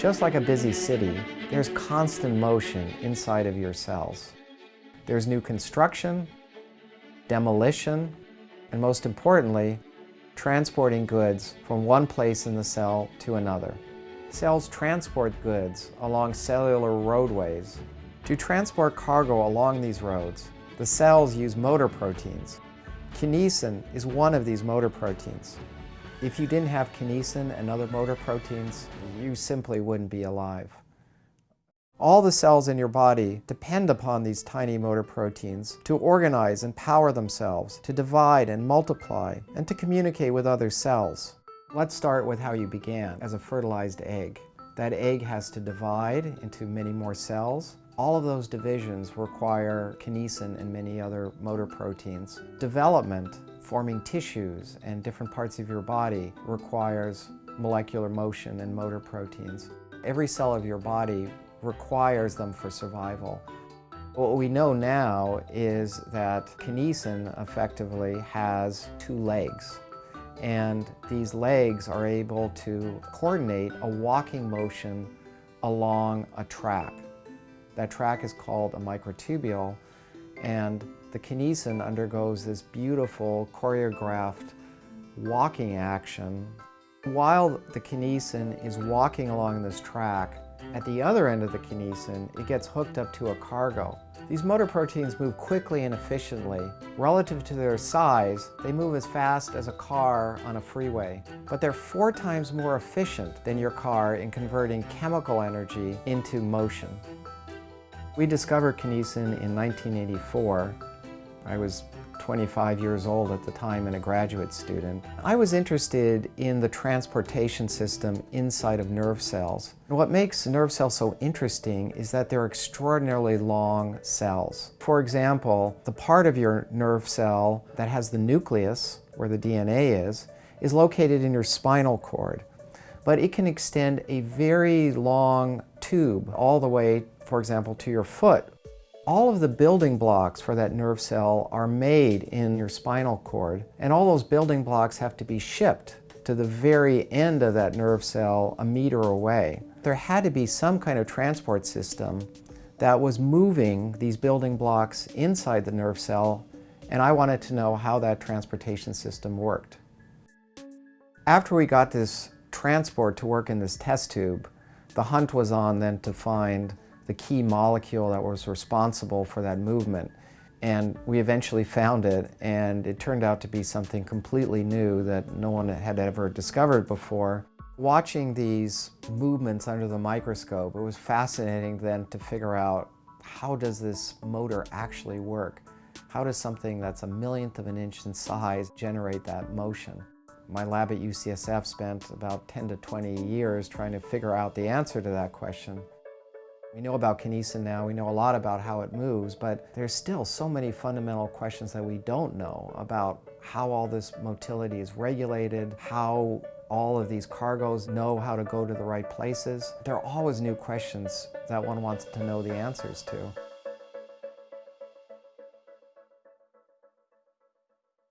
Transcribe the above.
Just like a busy city, there's constant motion inside of your cells. There's new construction, demolition, and most importantly, transporting goods from one place in the cell to another. Cells transport goods along cellular roadways. To transport cargo along these roads, the cells use motor proteins. Kinesin is one of these motor proteins. If you didn't have kinesin and other motor proteins, you simply wouldn't be alive. All the cells in your body depend upon these tiny motor proteins to organize and power themselves, to divide and multiply, and to communicate with other cells. Let's start with how you began, as a fertilized egg. That egg has to divide into many more cells. All of those divisions require kinesin and many other motor proteins. Development forming tissues and different parts of your body requires molecular motion and motor proteins. Every cell of your body requires them for survival. What we know now is that kinesin effectively has two legs and these legs are able to coordinate a walking motion along a track. That track is called a microtubule and the kinesin undergoes this beautiful choreographed walking action. While the kinesin is walking along this track, at the other end of the kinesin, it gets hooked up to a cargo. These motor proteins move quickly and efficiently. Relative to their size, they move as fast as a car on a freeway. But they're four times more efficient than your car in converting chemical energy into motion. We discovered kinesin in 1984 I was 25 years old at the time and a graduate student. I was interested in the transportation system inside of nerve cells. What makes nerve cells so interesting is that they're extraordinarily long cells. For example, the part of your nerve cell that has the nucleus, where the DNA is, is located in your spinal cord. But it can extend a very long tube all the way, for example, to your foot all of the building blocks for that nerve cell are made in your spinal cord, and all those building blocks have to be shipped to the very end of that nerve cell a meter away. There had to be some kind of transport system that was moving these building blocks inside the nerve cell, and I wanted to know how that transportation system worked. After we got this transport to work in this test tube, the hunt was on then to find the key molecule that was responsible for that movement. And we eventually found it, and it turned out to be something completely new that no one had ever discovered before. Watching these movements under the microscope, it was fascinating then to figure out how does this motor actually work? How does something that's a millionth of an inch in size generate that motion? My lab at UCSF spent about 10 to 20 years trying to figure out the answer to that question. We know about kinesin now, we know a lot about how it moves, but there's still so many fundamental questions that we don't know about how all this motility is regulated, how all of these cargoes know how to go to the right places. There are always new questions that one wants to know the answers to.